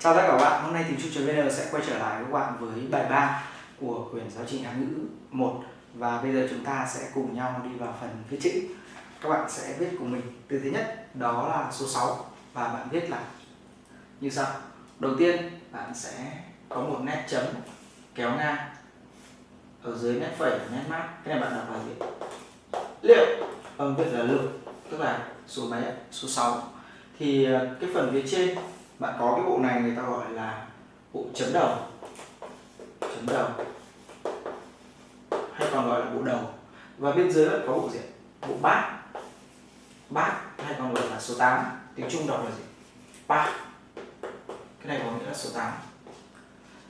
Chào tất cả các bạn, hôm nay tiếng Chu.vn sẽ quay trở lại với các bạn với bài 3 của quyển giáo trình Hán ngữ 1 và bây giờ chúng ta sẽ cùng nhau đi vào phần viết chữ. Các bạn sẽ viết cùng mình từ thứ nhất đó là số 6 và bạn viết là như sau. Đầu tiên bạn sẽ có một nét chấm kéo ngang ở dưới nét phẩy nét mát. Cái này bạn đọc là gì? Liệu âm viết là lượng tức là số mấy Số 6. Thì ờ, cái phần phía trên bạn có cái bộ này người ta gọi là bộ chấm đầu. Chấm đầu. Hay còn gọi là bộ đầu. Và bên dưới lại có bộ gì bộ bát. Bát hay còn gọi là số 8 tiếng Trung đọc là gì? Ba cái này có nghĩa là số 8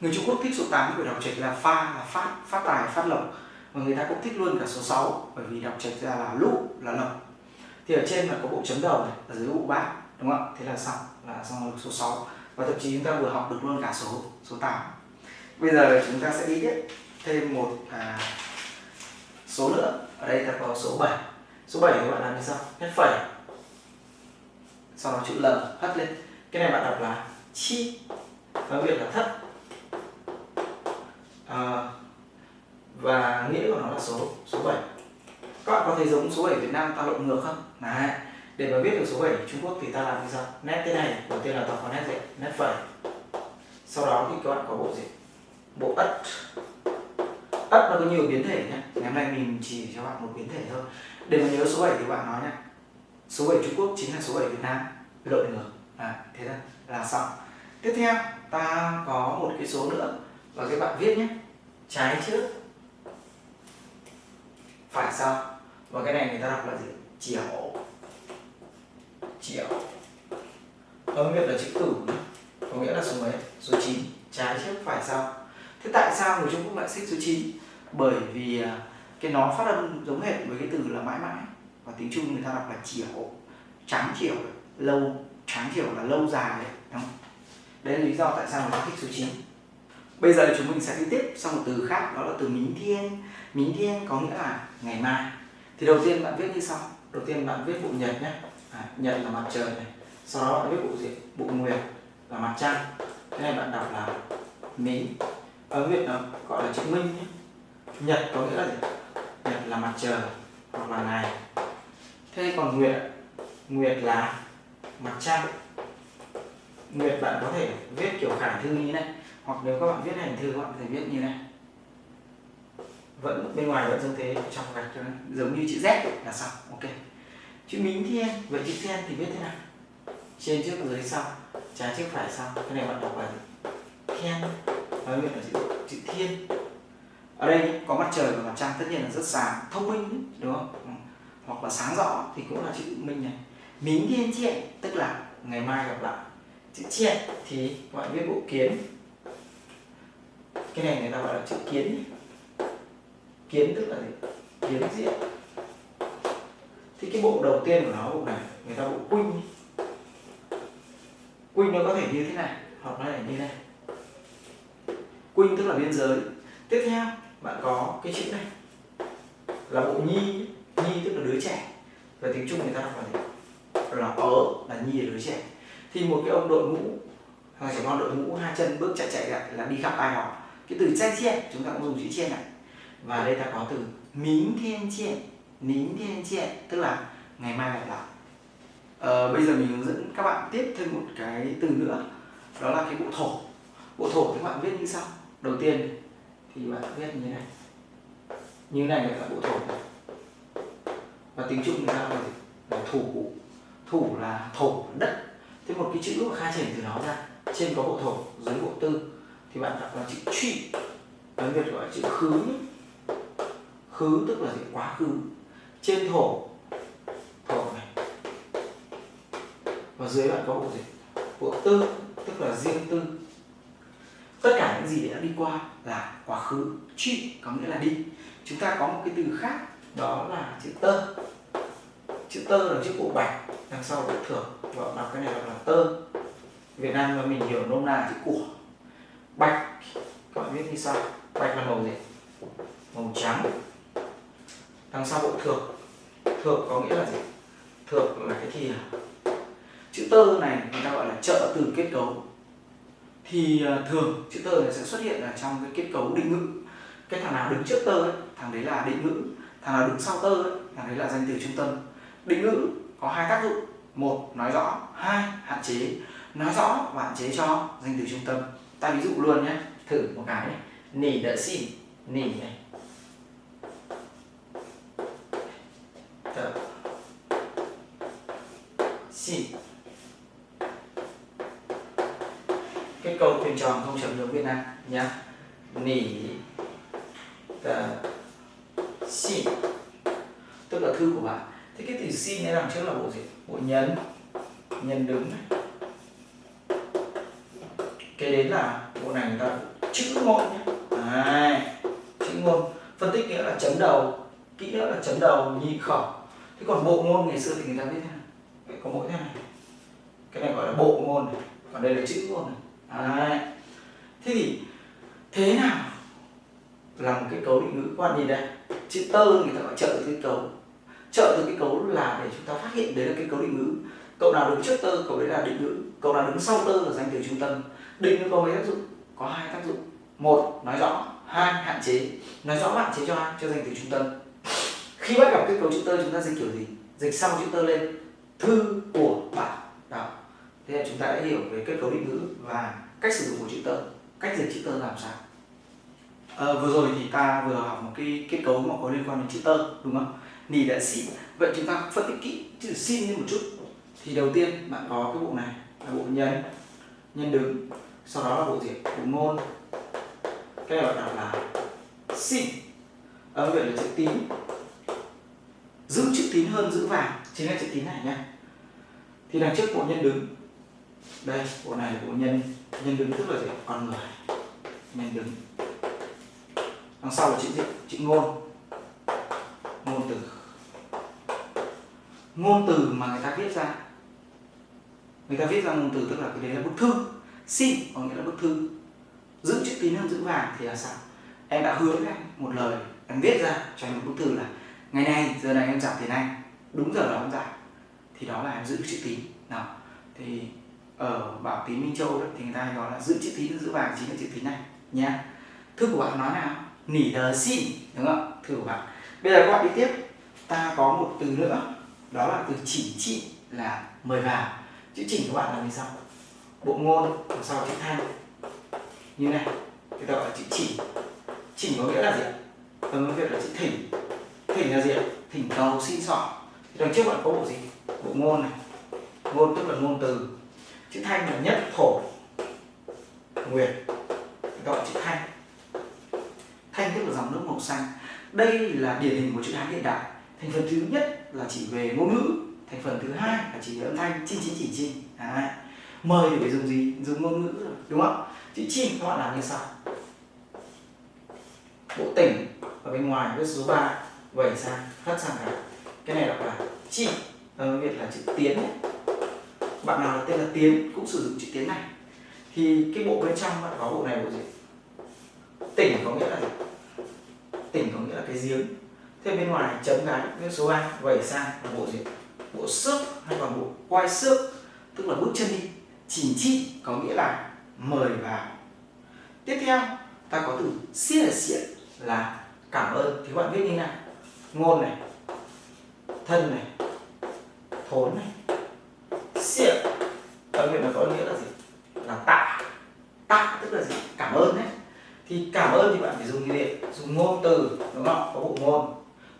người Trung Quốc thích số 8 bởi đọc trạch là pha là phát phát tài, phát lộc. Và người ta cũng thích luôn cả số 6 bởi vì đọc trạch ra là lũ là lộc. Thì ở trên là có bộ chấm đầu này, ở dưới bộ bát, đúng không ạ? Thế là xong là xong số 6 và thậm chí chúng ta vừa học được luôn cả số số 8 bây giờ chúng ta sẽ đi tiếp thêm một à, số nữa. Ở đây ta có số 7 số 7 các bạn làm như sau. Nét phẩy. Sau đó chữ L hất lên. Cái này bạn đọc là chi. Và việc là thất. À, và nghĩa của nó là số số 7 các bạn có thấy giống số 7 Việt Nam ta lộn ngược không? Đấy để mà viết được số 7 Trung Quốc thì ta làm như sau. Nét thế này đầu tiên là ta có nét gì nét phẩy sau đó thì các bạn có bộ gì? Bộ ất. Ất nó có nhiều biến thể nhé ngày hôm nay mình chỉ cho bạn một biến thể thôi. Để mà nhớ số 7 thì bạn nói nhé số 7 Trung Quốc chính là số 7 Việt Nam. Đội ngược. À, thế thôi. Là xong. Tiếp theo ta có một cái số nữa. Và các bạn viết nhé trái trước phải sau và cái này người ta đọc là gì? Chiều triệu. Âm việt là chữ tử có nghĩa là số mấy? Số 9 trái trước phải sau thế tại sao người Trung Quốc lại xích số 9 bởi vì à, cái nó phát âm giống hệt với cái từ là mãi mãi, và tiếng Trung người ta đọc là chiều, trắng chiều, lâu, trắng chiều là lâu dài đấy, đúng không? đấy là lý do tại sao người ta thích số 9 bây giờ chúng mình sẽ đi tiếp sang một từ khác, đó là từ mính thiên. Mính thiên có nghĩa là ngày mai. Thì đầu tiên bạn viết như sau. Đầu tiên bạn viết bộ nhật nhé À, nhật là mặt trời này, sau đó bạn viết bộ gì bộ nguyệt là mặt trăng. Cái này bạn đọc là mính ở việt nó gọi là chữ minh nhé. Nhật có nghĩa là gì? Nhật là mặt trời hoặc là ngày. Thế còn nguyệt nguyệt là mặt trăng. Nguyệt bạn có thể viết kiểu khải thư như này. Hoặc nếu các bạn viết hành thư, các bạn có thể viết như này. Vẫn bên ngoài vẫn dương thế, trong gạch cho giống như chữ Z là xong, ok chữ mính thiên vậy chữ thiên thì viết thế nào? Trên trước dưới sau trái trước phải sau cái này bạn đọc là thiên nói nguyện là chữ, chữ thiên. Ở đây có mặt trời và mặt trăng tất nhiên là rất sáng thông minh đúng không? Ừ. Hoặc là sáng rõ thì cũng là chữ minh này. Mính thiên triện tức là ngày mai gặp lại. Chữ triện thì gọi viết bộ kiến. Cái này người ta gọi là chữ kiến kiến tức là gì? Kiến diện thì cái bộ đầu tiên của nó, bộ này, người ta bộ quinh quinh nó có thể như thế này, hoặc nó là như này. Quinh tức là biên giới. Tiếp theo, bạn có cái chữ này, là bộ nhi nhi tức là đứa trẻ. Và tiếng trung người ta đọc là gì? Là ở, là nhi là đứa trẻ. Thì một cái ông đội mũ hoặc trẻ con đội mũ hai chân bước chạy chạy lại là đi khắp ai họ cái từ chen chen chúng ta cũng dùng chữ chen này. Và đây ta có từ mính thiên chen nín thiên ạ, tức là ngày mai lại lại. Ờ, bây giờ mình hướng dẫn các bạn tiếp thêm một cái từ nữa đó là cái bộ thổ. Bộ thổ các bạn viết như sau. Đầu tiên thì bạn viết như thế này. Như thế này là bộ thổ và tiếng trung người ta là, là thủ. Thủ là thổ đất. Thế một cái chữ mà khai triển từ nó ra trên có bộ thổ dưới bộ tư thì bạn đọc là chữ truy tiếng việt gọi là chữ khứ khứ tức là gì? Quá khứ trên thổ. Thổ này. Và dưới bạn có bộ gì? Bộ tư, tức là riêng tư. Tất cả những gì đã đi qua là quá khứ. Trị có nghĩa là đi. Chúng ta có một cái từ khác, đó là chữ tơ. Chữ tơ là chữ bộ bạch, đằng sau bộ thưởng và đọc cái này là tơ. Việt Nam mà mình hiểu nôm na là chữ của. Bạch, các bạn viết như sau bạch là màu gì? Màu trắng đằng sau bộ thược. Thược có nghĩa là gì? Thược là cái thìa chữ tơ này người ta gọi là trợ từ kết cấu. Thì à, thường chữ tơ này sẽ xuất hiện ở trong cái kết cấu định ngữ. Cái thằng nào đứng trước tơ ấy, thằng đấy là định ngữ. Thằng nào đứng sau tơ ấy, thằng đấy là danh từ trung tâm. Định ngữ có hai tác dụng. Một nói rõ. Hai hạn chế. Nói rõ và hạn chế cho danh từ trung tâm. Ta ví dụ luôn nhé. Thử một cái. Này nỉ đỡ xin nỉ này đỡ xin kết câu thuyền tròn không chấm nước Việt Nam nhá. Nỉ tờ xin tức là thư của bạn thế cái từ xin này đằng trước là bộ gì? Bộ nhấn nhân đứng này. Cái đến là bộ này người ta chữ ngôn nhé à, chữ ngôn. Phân tích nghĩa là chấm đầu kỹ nữa là chấm đầu nhị khẩu. Thế còn bộ ngôn ngày xưa thì người ta biết thế nào? Có mỗi thế này. Cái này gọi là bộ ngôn này. còn đây là chữ ngôn này. À, thế thì thế nào là một cái cấu định ngữ quan gì đây? Chữ tơ người ta gọi trợ từ cái cấu trợ từ cái cấu là để chúng ta phát hiện đấy là cái cấu định ngữ. Cậu nào đứng trước tơ, cậu đấy là định ngữ. Cậu nào đứng sau tơ là danh từ trung tâm. Định ngữ có mấy tác dụng? Có hai tác dụng. Một, nói rõ. Hai, hạn chế. Nói rõ hạn chế cho ai? Cho danh từ trung tâm. Khi bắt gặp cái cấu chữ tơ, chúng ta dịch kiểu gì? Dịch sau chữ tơ lên. Thư của bạn. Đó. Thế là chúng ta đã hiểu về kết cấu định ngữ và cách sử dụng của chữ tơ cách dịch chữ tơ làm sao? À, vừa rồi thì ta vừa học một cái kết cấu mà có liên quan đến chữ tơ đúng không? Nì đã xin vậy chúng ta phân tích kỹ chữ xin lên một chút. Thì đầu tiên bạn có cái bộ này là bộ nhân nhân đứng sau đó là bộ gì bộ ngôn. Cái này gọi là, là xin. Âm vậy là chữ tín. Giữ chữ tín hơn giữ vàng. Chính là chữ tín này nhé. Thì đằng trước bộ nhân đứng đây, bộ này là bộ nhân nhân đứng tức là gì? Con người. Nhân đứng. Đằng sau là chữ gì? Chữ ngôn. Ngôn từ. Ngôn từ mà người ta viết ra. Người ta viết ra ngôn từ tức là cái đấy là bức thư. Xin, có nghĩa là bức thư. Giữ chữ tín hơn giữ vàng thì là sao? Em đã hứa với anh một lời, em viết ra cho anh một bức thư là, ngày nay, giờ này em giảm tiền anh đúng giờ đó em giảm thì đó là em giữ chữ tín. Nào, thì ở bảo tín minh châu đấy, thì người ta hay gọi là giữ chữ tín giữ vàng chính là chữ tín này nha thư của bạn nói nào? Nỉ đờ xin đúng không? Thư của bạn. Bây giờ các bạn đi tiếp. Ta có một từ nữa, đó là từ chỉ trị là mời vào. Chữ chỉnh của bạn là như sau bộ ngôn đằng sau chữ thanh? Như này thì ta gọi là chữ chỉ. Chỉnh có nghĩa là gì ạ? Vâng, Âm việc là chữ thỉnh. Thỉnh là gì ạ? Thỉnh cầu, xin xỏ đằng trước bạn có bộ gì? Bộ ngôn này. Ngôn tức là ngôn từ chữ thanh là nhất thổ nguyệt gọi chữ thanh. Thanh tức là dòng nước màu xanh. Đây là điển hình của chữ hán hiện đại. Thành phần thứ nhất là chỉ về ngôn ngữ thành phần thứ hai là chỉ về âm thanh chi chín chỉ chi à, mời thì phải dùng gì? Dùng ngôn ngữ rồi đúng không? Chữ chim các bạn làm như sau. Bộ tỉnh ở bên ngoài viết số 3 vẩy sang hất sang cái cái này đọc là chi ở ờ, việt là chữ tiến bạn nào là tên là tiến cũng sử dụng chữ tiến này. Thì cái bộ bên trong bạn có bộ này bộ gì? Tỉnh có nghĩa là gì? Tỉnh có nghĩa là cái giếng. Thế bên ngoài chấm cái viết số 2 vẩy sang là bộ gì? Bộ xước hay còn bộ quay xước, tức là bước chân đi. Chỉnh chi có nghĩa là mời vào. Tiếp theo, ta có từ xiết là xiết là cảm ơn. Thì bạn viết như nào? Ngôn này, thân này, thốn này ở nguyện nó có nghĩa là gì? Là tạ. Tạ tức là gì? Cảm ơn đấy. Thì cảm ơn thì bạn phải dùng gì? Dùng ngôn từ, đúng không? Có bộ ngôn.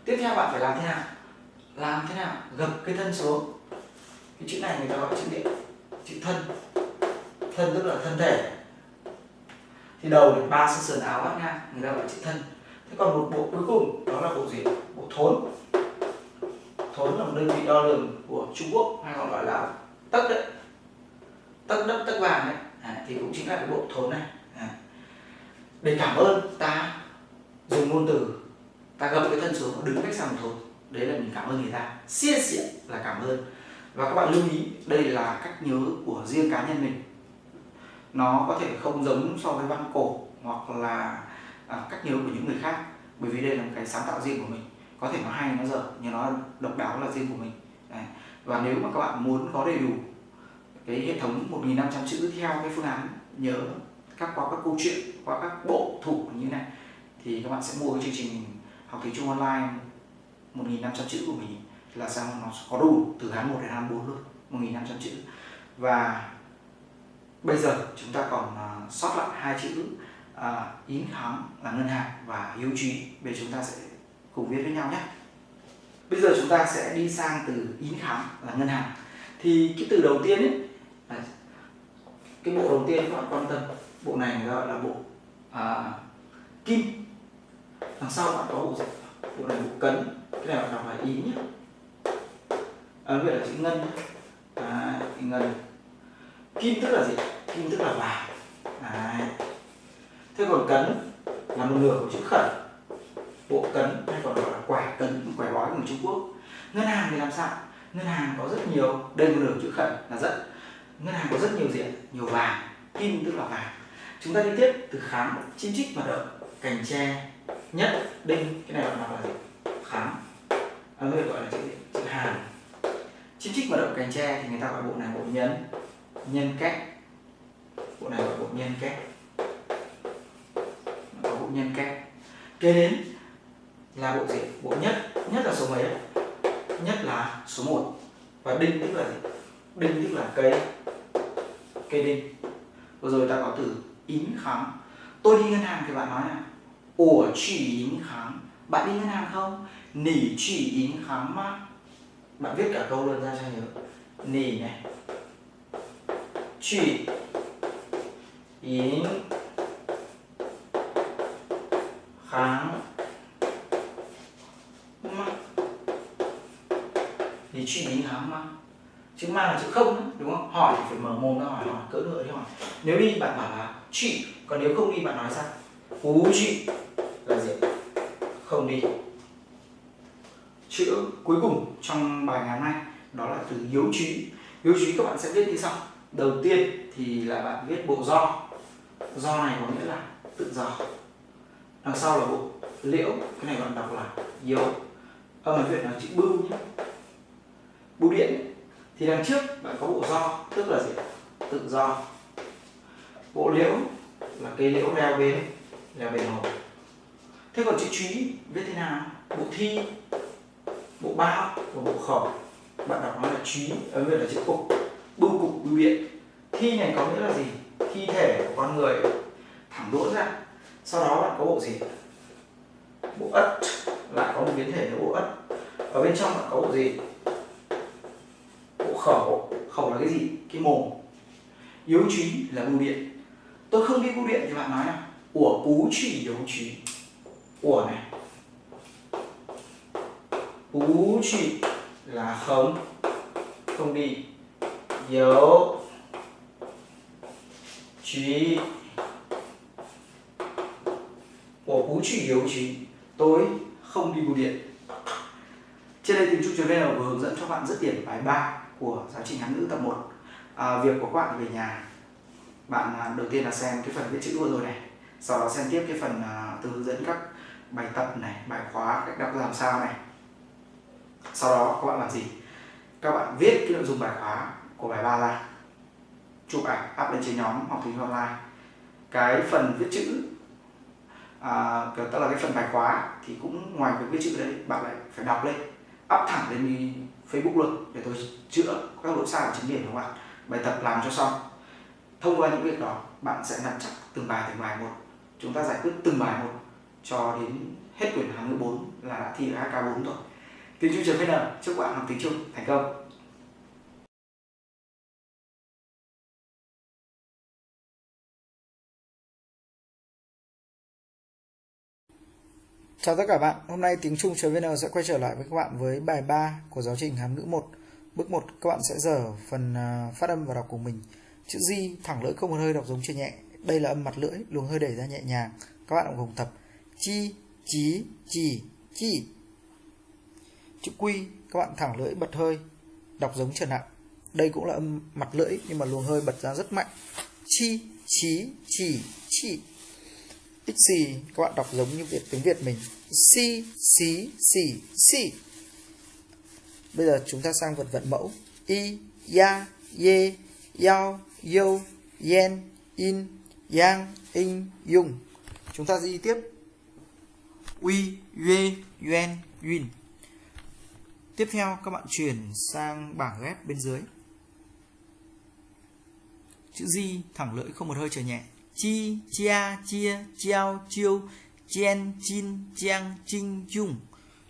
Tiếp theo bạn phải làm thế nào? Làm thế nào? Gập cái thân xuống. Cái chữ này người ta gọi chữ điện chữ thân. Thân tức là thân thể. Thì đầu được ba sân sườn áo bắt ngang, người ta gọi chữ thân. Thế còn một bộ cuối cùng, đó là bộ gì? Bộ thốn. Thốn là một đơn vị đo lường của trung quốc, hay còn gọi là tất đấy tất đất tất vàng đấy. À, thì cũng chính là cái bộ thốn này. À. để cảm ơn ta dùng ngôn từ ta gập cái thân xuống đứng cách xa một thốn đấy là mình cảm ơn người ta. Xiên xịn là cảm ơn. Và các bạn lưu ý đây là cách nhớ của riêng cá nhân mình. Nó có thể không giống so với văn cổ hoặc là à, cách nhớ của những người khác. Bởi vì đây là một cái sáng tạo riêng của mình. Có thể nó hay nó dở nhưng nó độc đáo là riêng của mình. Đấy. và nếu mà các bạn muốn có đầy đủ cái hệ thống 1.500 chữ theo cái phương án nhớ các qua các câu chuyện qua các bộ thủ như này thì các bạn sẽ mua cái chương trình học tiếng Trung online 1.500 chữ của mình là sao nó có đủ từ Hán 1 đến Hán 4 luôn 1.500 chữ. Và bây giờ chúng ta còn uh, sót lại hai chữ uh, yến kháng là ngân hàng và hiếu trí bây chúng ta sẽ cùng viết với nhau nhé. Bây giờ chúng ta sẽ đi sang từ yến kháng là ngân hàng. Thì cái từ đầu tiên ấy cái bộ đầu tiên các bạn quan tâm bộ này người ta gọi là bộ à, kim. Đằng sau bạn có bộ gì? Bộ này bộ cấn cái này bạn đọc là ý nhé. À, vậy là chữ ngân à, ngân. Kim tức là gì? Kim tức là vàng. À. thế còn cấn là một nửa của chữ khẩn. Bộ cấn hay còn gọi là quẻ cấn quẻ bói của người Trung Quốc. Ngân hàng thì làm sao? Ngân hàng có rất nhiều đây một nửa chữ khẩn là rất ngân hàng có rất nhiều diện nhiều vàng kim tức là vàng. Chúng ta đi tiếp từ khám chim chích hoạt động cành tre nhất đinh cái này bạn đọc là gì? Khám. À, người gọi là chữ gì chữ hàn. Chim chích hoạt động cành tre thì người ta gọi bộ này bộ nhân nhân cách. Bộ này gọi bộ nhân cách. Có bộ nhân cách. Kế đến là bộ gì bộ nhất nhất là số mấy nhất là số 1 và đinh tức là gì? Đinh tức là cây. Cây đinh. Vừa rồi ta có từ yến kháng. Tôi đi ngân hàng thì bạn nói là ủa chỉ yến kháng. Bạn đi ngân hàng không? Nỉ chỉ yến kháng mà. Bạn viết cả câu luôn ra cho nhớ. Nỉ này. Chỉ yến kháng mà. Nỉ chỉ yến kháng mà chữ ma là chữ không đúng không? Hỏi thì phải mở mồm ra hỏi hỏi, cỡ nữa đi hỏi. Nếu đi, bạn bảo là, chị, còn nếu không đi, bạn nói sao? Cú chị. Là gì? Không đi. Chữ cuối cùng trong bài ngày hôm nay, đó là từ hiếu trí hiếu trí các bạn sẽ viết như sau. Đầu tiên thì là bạn viết bộ do. Do này có nghĩa là tự do. Đằng sau là bộ liễu, cái này bạn đọc là yếu âm ở việt là chữ bưu nhé. Bưu điện thì đằng trước bạn có bộ do tức là gì? Tự do bộ liễu là cây liễu leo bên leo bên hồ. Thế còn chữ trí viết thế nào? Bộ thi, bộ bao và bộ khẩu. Bạn đọc nó là trí, ở đây là chữ cục. Bưu cục, bưu điện. Thi này có nghĩa là gì? Thi thể của con người. Thẳng đỗ ra. Sau đó bạn có bộ gì? Bộ ất. Lại có một biến thể là bộ ất. Ở bên trong bạn có bộ gì? Khẩu khẩu là cái gì? Cái mồm. Yếu trí là bưu điện. Tôi không đi bưu điện thì bạn nói nào. Của bú chỉ yếu trí. Của này. Bú chỉ là không. Không đi. Yếu trí. Của bú chỉ yếu trí. Tôi không đi bưu điện. Trên đây tìm chung vn vừa hướng dẫn cho bạn rất điểm bài 3 của giáo trình Hán ngữ tập 1 à, việc của các bạn về nhà. Bạn à, đầu tiên là xem cái phần viết chữ vừa rồi này sau đó xem tiếp cái phần à, từ hướng dẫn các bài tập này bài khóa cách đọc làm sao này. Sau đó các bạn làm gì? Các bạn viết cái nội dung bài khóa của bài ba ra chụp ảnh up lên trên nhóm học tiếng online. Cái phần viết chữ à, tức là cái phần bài khóa thì cũng ngoài việc viết chữ đấy bạn lại phải đọc lên up thẳng lên Facebook luôn, để tôi chữa các lỗi sai của chính điểm của bạn bài tập làm cho xong. Thông qua những việc đó, bạn sẽ nắm chắc từng bài từng bài một. Chúng ta giải quyết từng bài một cho đến hết quyển hàng ngữ 4 là đã thi được HK4 rồi. Tiếng Trung trường VN chúc bạn học tiếng Trung thành công. Chào tất cả bạn, hôm nay tiếng Trung VN sẽ quay trở lại với các bạn với bài 3 của giáo trình Hán ngữ 1. Bước 1 các bạn sẽ dở phần à, phát âm và đọc của mình. Chữ Di thẳng lưỡi không một hơi đọc giống chưa nhẹ. Đây là âm mặt lưỡi, luồng hơi đẩy ra nhẹ nhàng. Các bạn cùng tập chi, chí, chỉ, chi. Chữ Quy các bạn thẳng lưỡi bật hơi, đọc giống trở nặng. Đây cũng là âm mặt lưỡi nhưng mà luồng hơi bật ra rất mạnh. Chi, chí, chỉ, chỉ xì các bạn đọc giống như Việt, tiếng Việt mình. Si, xí xì xì bây giờ chúng ta sang vật vận mẫu. Y ya, ye, yao yo yen, in, yang in dùng chúng ta đi tiếp. Uy, yue yuen yun. Tiếp theo các bạn chuyển sang bảng ghép bên dưới. Chữ di thẳng lưỡi không một hơi trở nhẹ chi, chia chia treo chiêu chen, chin chang chinh chung.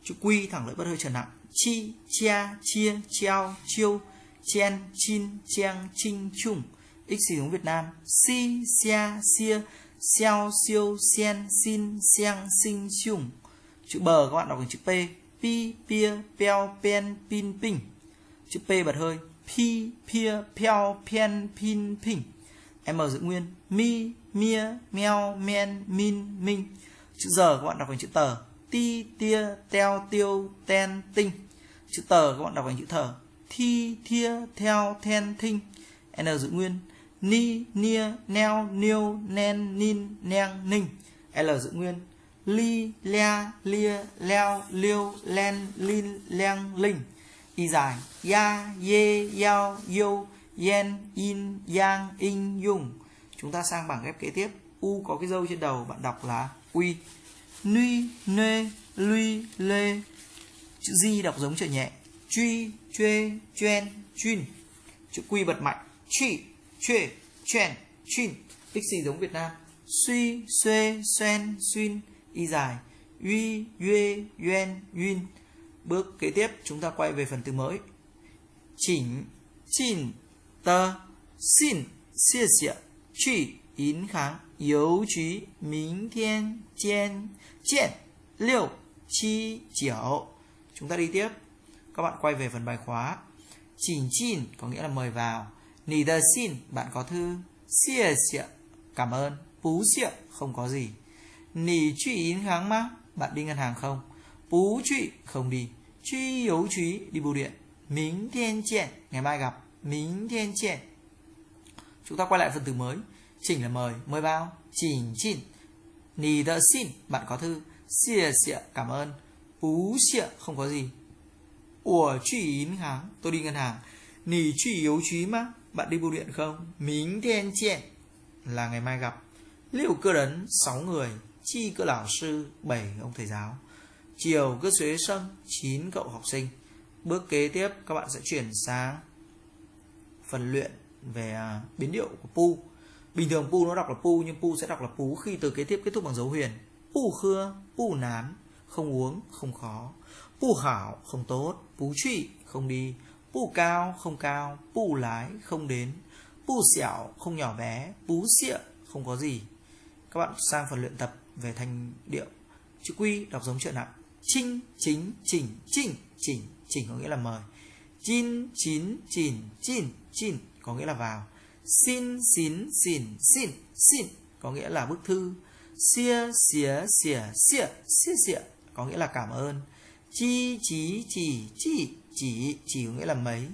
Chữ quy thẳng lưỡi bất hơi trở nặng chi, chia chia treo chiêu chen, chin chang chinh chung. X sử dụng Việt Nam. Si, xia xia, xiao siêu xen xin, xiang sinh chung. Chữ bờ các bạn đọc thành chữ p. Pi, pia, peo, pen, pin, ping. Chữ p bật hơi. Pi, pia, peo, pen, pin, ping m giữ nguyên. Mi, mia, meo, men, min, minh. Chữ giờ các bạn đọc thành chữ tờ. Ti, tia, teo, tiêu, ten, tinh. Chữ tờ các bạn đọc thành chữ thờ. Thi, thia, theo, then, thinh. N giữ nguyên. Ni, nia, neo niêu nen, nin, neng, ninh. L giữ nguyên. Li lea lia, leo liêu len, lin, leng, linh. Y dài. Ya, ye, yao yo yen in yang in yung. Chúng ta sang bảng ghép kế tiếp. U có cái dâu trên đầu, bạn đọc là uy nuy nê, lui, lê. Chữ di đọc giống chữ nhẹ. Truy chuê chuyên chuyên chữ quy bật mạnh. Truy chuê chuyên chuyên tích gì giống việt nam? Suy xuê xoen xuyên y dài. Uy yue yuen yun bước kế tiếp, chúng ta quay về phần từ mới. Chỉnh chỉnh. tờ xin xie xie 去银行邮局，明天见见六七九. Chúng ta đi tiếp. Các bạn quay về phần bài khóa. Chỉnh chin có nghĩa là mời vào. Nì đờ xin bạn có thư. Xie xie cảm ơn. Bú xie không có gì. Nì truy yến kháng má bạn đi ngân hàng không? Bú truy không đi. Truy邮truy đi bưu điện. Minh thiên chien ngày mai gặp. mính thiên chien chúng ta quay lại phần từ mới chỉnh là mời mời bao chỉnh chỉnh nì đỡ xin bạn có thư xìa xịa cảm ơn bú xịa không có gì ủa truy yến hàng tôi đi ngân hàng nì truy yếu truy má bạn đi bưu điện không mính thiên chẹn là ngày mai gặp liệu cơ đấn 6 người chi cơ lão sư 7 ông thầy giáo chiều cơ xuế sân 9 cậu học sinh bước kế tiếp các bạn sẽ chuyển sang phần luyện về à, biến điệu của pu. Bình thường pu nó đọc là pu, nhưng pu sẽ đọc là pú khi từ kế tiếp kết thúc bằng dấu huyền. Pu khưa, pu nám, không uống, không khó. Pu hảo không tốt. Pú trụy, không đi. Pu cao, không cao. Pu lái, không đến. Pu xẻo, không nhỏ bé. Pú xịa, không có gì. Các bạn sang phần luyện tập về thanh điệu. Chữ quy đọc giống chuyện nặng chinh, chính, chỉnh chỉnh chỉnh chỉnh có nghĩa là mời chín chín chìn chín chín, có nghĩa là vào. Xin xin xin xin xin, có nghĩa là bức thư. Xia xía xỉa xịa xia xịa có nghĩa là cảm ơn. Chi, chí, chỉ chỉ chỉ chỉ có nghĩa là mấy.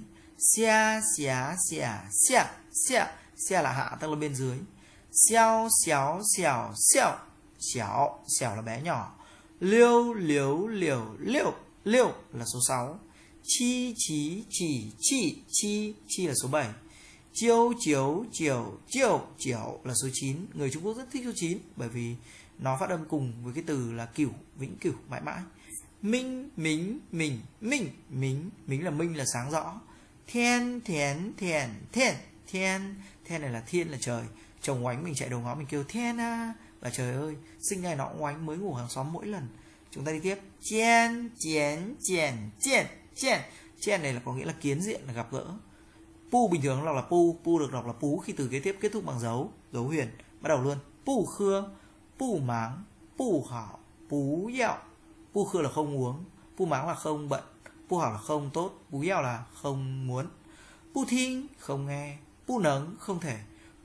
Xia xía xỉa xia xia xia là hạ, tức là bên dưới. Xiao xéo xẻo xèo xẻo xẻo là bé nhỏ. Liêu, liếu, liều, liêu liêu là số 6 chi chí chỉ chi chi chi là số 7 chiêu, chiếu, chiều chiều chiều là số 9 người Trung Quốc rất thích số 9 bởi vì nó phát âm cùng với cái từ là cửu, vĩnh cửu, mãi mãi. Minh, mính, mình, minh, mính. Mính là minh là sáng rõ. Thiên thiến thiền thiên thiên thiên này là thiên, là trời. Chồng oánh mình chạy đầu ngõ mình kêu thiên à. Và trời ơi, sinh ngày nó oánh mới ngủ hàng xóm mỗi lần. Chúng ta đi tiếp. Chén chén chén chén chen. Chen này là có nghĩa là kiến diện, là gặp gỡ. Pu bình thường đọc là pu pu được đọc là pú khi từ kế tiếp kết thúc bằng dấu dấu huyền. Bắt đầu luôn. Pu khưa, pu máng, pu hảo pú dạo pu khưa là không uống, pu máng là không bận, pu hảo là không tốt pú dạo là không muốn. Pu thinh, không nghe. Pu nấng, không thể.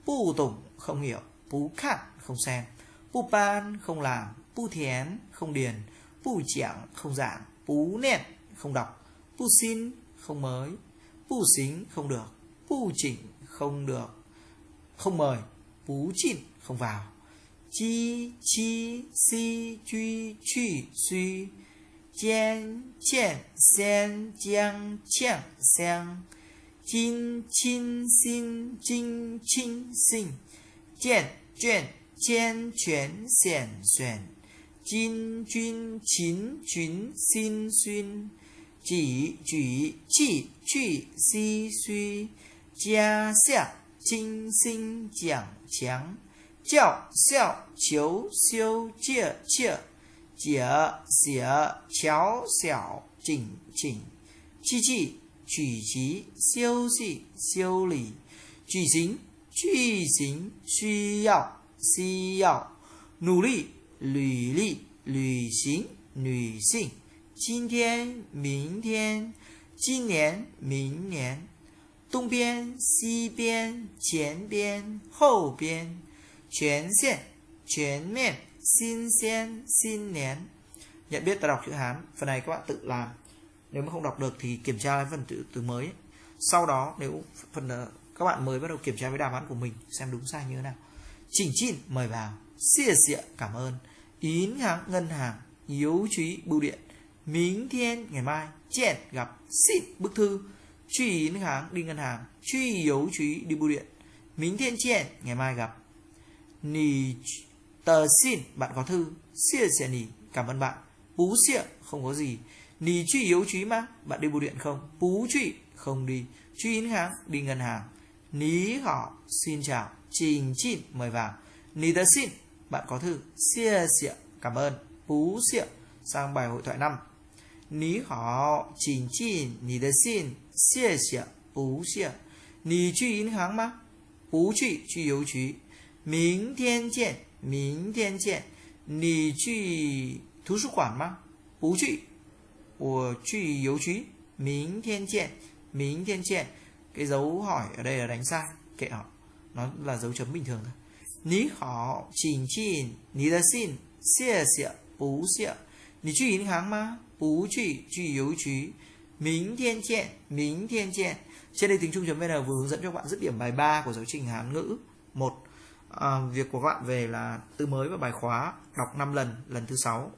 Pu tủng, không hiểu. Pú khạn không xem. Pu pan, không làm. Pu thién, không điền. Pu chẳng không giảng. Pú nẹn không đọc. Pusin không mới. Pù xính không được. Pù chỉnh không được. Không mời. Pú chỉnh không vào. Chi chi, si, truy truy, suy. Chien chien sen, chiang chiang sang. Chin chin, xin chinh chinh sinh. Chien chuyện chen chuyển xẻn xuyển. Chin chuyên chín chuyến xin xuyên. 举举气去唏嘘家下精心讲强教孝求修戒切解写巧小紧紧气气举急休息修理举行句型需要需要努力履历旅行女性今天明天今年明年东边西边前边后边全线全面新鲜新年nhận biết ta đọc chữ Hán phần này các bạn tự làm nếu mà không đọc được thì kiểm tra phần từ từ mới sau đó nếu phần ờ, các bạn mới bắt đầu kiểm tra với đàm án của mình xem đúng sai như thế nào chỉnh chin mời vào xia xịa cảm ơn yến hàng ngân hàng yếu trí bưu điện mình thiên ngày mai Chẹn gặp xin bức thư Truy yến hàng đi ngân hàng Truy yếu trí đi bưu điện mình thiên chẹn ngày mai gặp Nì tờ xin bạn có thư Xia xia nì cảm ơn bạn Bú xịa không có gì Nì truy yếu trí mà bạn đi bưu điện không Bú truy không đi Truy yến hàng đi ngân hàng Ní họ xin chào Trình chín mời vào Nì tờ xin bạn có thư Xia xịa cảm ơn Bú xịa sang bài hội thoại 5你好，请进你的信，谢谢，不谢。你去银行吗？不去，去邮局。明天见，明天见。你去图书馆吗？不去，我去邮局。明天见，明天见。Cái dấu hỏi ở đây là đánh sai, kệ họ. Nó là dấu chấm bình thường thôi. 你好，请进你的信，谢谢，不谢。你去银行吗？ 不去，去邮局。明天见，明天见. Trên đây tiếng Trung.vn vừa hướng dẫn cho các bạn dứt điểm bài 3 của giáo trình Hán ngữ. một à, Việc của các bạn về là từ mới và bài khóa đọc 5 lần, lần thứ 6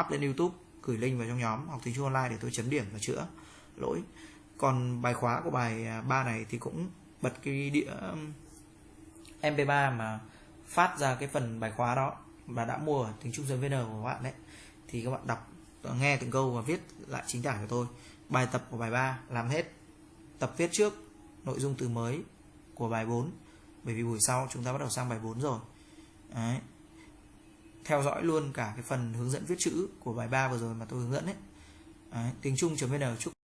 up lên YouTube, gửi link vào trong nhóm học tiếng Trung online để tôi chấm điểm và chữa lỗi. Còn bài khóa của bài 3 này thì cũng bật cái đĩa MP3 mà phát ra cái phần bài khóa đó và đã mua ở tiếng Trung.vn của các bạn đấy thì các bạn đọc nghe từng câu và viết lại chính tả của tôi. Bài tập của bài 3 làm hết. Tập viết trước nội dung từ mới của bài 4 bởi vì buổi sau chúng ta bắt đầu sang bài 4 rồi. Đấy. theo dõi luôn cả cái phần hướng dẫn viết chữ của bài 3 vừa rồi mà tôi hướng dẫn ấy. Đấy. tiếng Trung.vn chúc